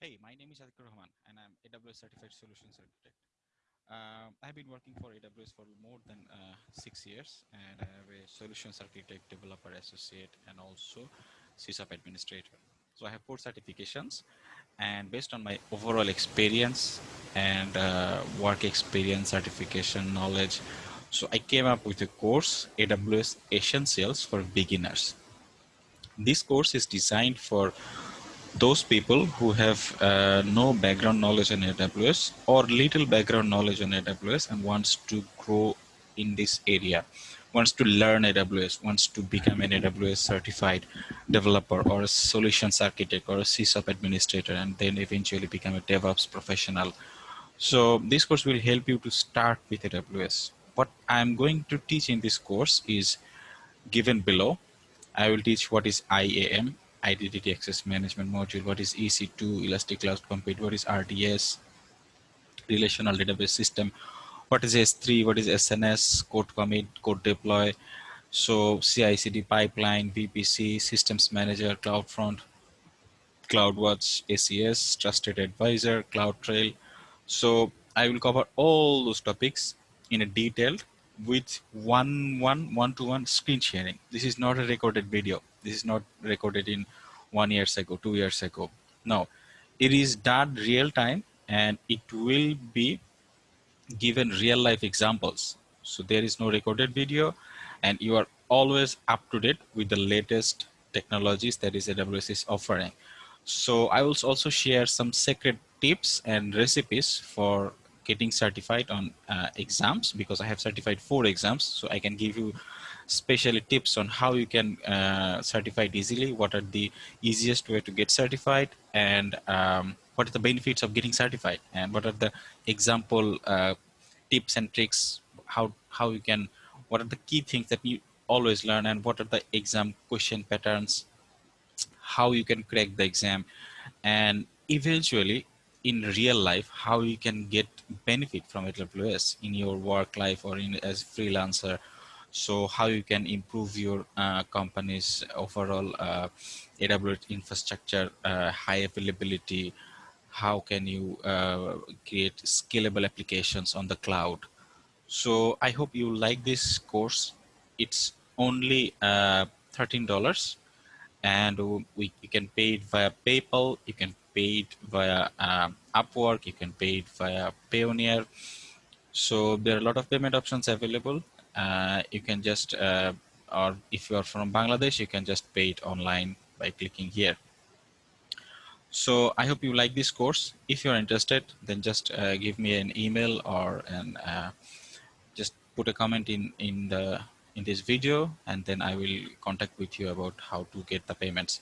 Hey, my name is Adhikar Rahman and I'm AWS Certified Solutions Architect. Uh, I've been working for AWS for more than uh, six years and I have a Solutions Architect, Developer Associate and also SysOps Administrator. So I have four certifications and based on my overall experience and uh, work experience, certification, knowledge, so I came up with a course, AWS Essentials for Beginners. This course is designed for those people who have uh, no background knowledge in AWS or little background knowledge on AWS and wants to grow in this area, wants to learn AWS, wants to become an AWS certified developer or a solutions architect or a SysOps administrator and then eventually become a DevOps professional. So this course will help you to start with AWS. What I'm going to teach in this course is given below. I will teach what is IAM, identity access management module, what is EC2, Elastic Cloud Compute, what is RDS, relational database system, what is S3, what is SNS, code commit, code deploy, so CI/CD pipeline, VPC, systems manager, CloudFront, CloudWatch, ACS, trusted advisor, CloudTrail. So I will cover all those topics in a detailed with one one one to one screen sharing. This is not a recorded video. This is not recorded in one years ago, two years ago. No, it is done real time and it will be given real life examples. So there is no recorded video and you are always up to date with the latest technologies that is AWS is offering. So I will also share some secret tips and recipes for getting certified on uh, exams because I have certified four exams. So I can give you especially tips on how you can uh, certify easily, what are the easiest way to get certified, and um, what are the benefits of getting certified, and what are the example uh, tips and tricks, how, how you can, what are the key things that you always learn, and what are the exam question patterns, how you can crack the exam, and eventually in real life how you can get benefit from AWS in your work life or in as freelancer so how you can improve your uh, company's overall uh, AWS infrastructure, uh, high availability, how can you uh, create scalable applications on the cloud. So I hope you like this course. It's only uh, $13 and we, you can pay it via PayPal, you can pay it via um, Upwork, you can pay it via Payoneer. So there are a lot of payment options available uh, you can just, uh, or if you are from Bangladesh, you can just pay it online by clicking here. So I hope you like this course. If you're interested, then just uh, give me an email or an, uh, just put a comment in, in, the, in this video, and then I will contact with you about how to get the payments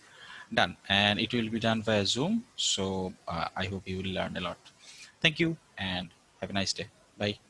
done. And it will be done via Zoom. So uh, I hope you will learn a lot. Thank you and have a nice day. Bye.